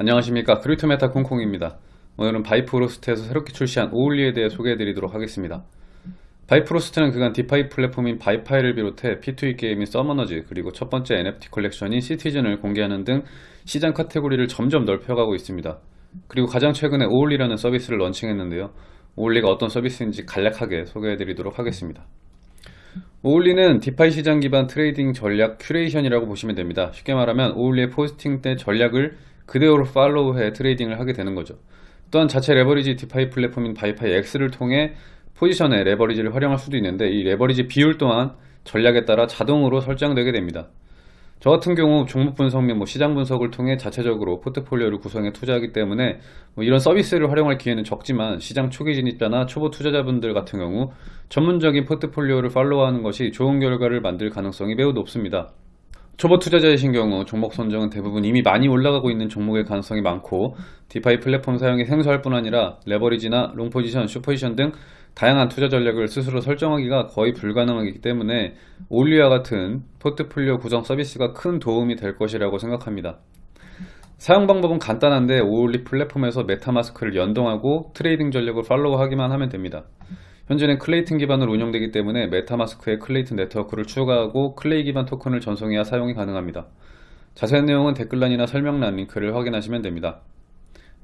안녕하십니까. 크립토메타 콩콩입니다. 오늘은 바이프로스트에서 새롭게 출시한 오울리에 대해 소개해드리도록 하겠습니다. 바이프로스트는 그간 DeFi 플랫폼인 바이파이를 비롯해 P2E 게임인 서머너즈 그리고 첫 번째 NFT 컬렉션인 시티즌을 공개하는 등 시장 카테고리를 점점 넓혀가고 있습니다. 그리고 가장 최근에 오울리라는 서비스를 런칭했는데요. 오울리가 어떤 서비스인지 간략하게 소개해드리도록 하겠습니다. 오울리는 DeFi 시장 기반 trading 전략 curation이라고 보시면 됩니다. 쉽게 말하면 오울리의 posting된 전략을 그대로 follow해 trading을 하게 되는 거죠. 또한 자체 레버리지 DeFi 플랫폼인 바이파이 X를 통해 포지션에 레버리지를 활용할 수도 있는데 이 레버리지 비율 또한 전략에 따라 자동으로 설정되게 됩니다. 저 같은 경우 종목 분석 및 뭐 시장 분석을 통해 자체적으로 포트폴리오를 구성해 투자하기 때문에 뭐 이런 서비스를 활용할 기회는 적지만 시장 초기 진입자나 초보 투자자분들 같은 경우 전문적인 포트폴리오를 follow하는 것이 좋은 결과를 만들 가능성이 매우 높습니다. 초보 투자자이신 경우 종목 선정은 대부분 이미 많이 올라가고 있는 종목의 가능성이 많고 DeFi 플랫폼 사용이 생소할 뿐 아니라 레버리지나 long position, short position 등 다양한 투자 전략을 스스로 설정하기가 거의 불가능하기 때문에 오울리와 같은 포트폴리오 구성 서비스가 큰 도움이 될 것이라고 생각합니다. 사용 방법은 간단한데 오울리 플랫폼에서 메타마스크를 연동하고 trading 전략을 follow하기만 하면 됩니다. 현재는 클레이튼 기반으로 운영되기 때문에 메타마스크에 클레이튼 네트워크를 추가하고 클레이 기반 토큰을 전송해야 사용이 가능합니다. 자세한 내용은 댓글란이나 설명란 링크를 확인하시면 됩니다.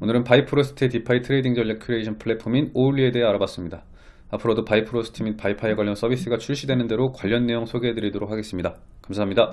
오늘은 바이프로스트의 DeFi trading 전략 큐레이션 플랫폼인 오울리에 대해 알아봤습니다. 앞으로도 바이프로스트 및 바이파이 관련 서비스가 출시되는 대로 관련 내용 소개해드리도록 하겠습니다. 감사합니다.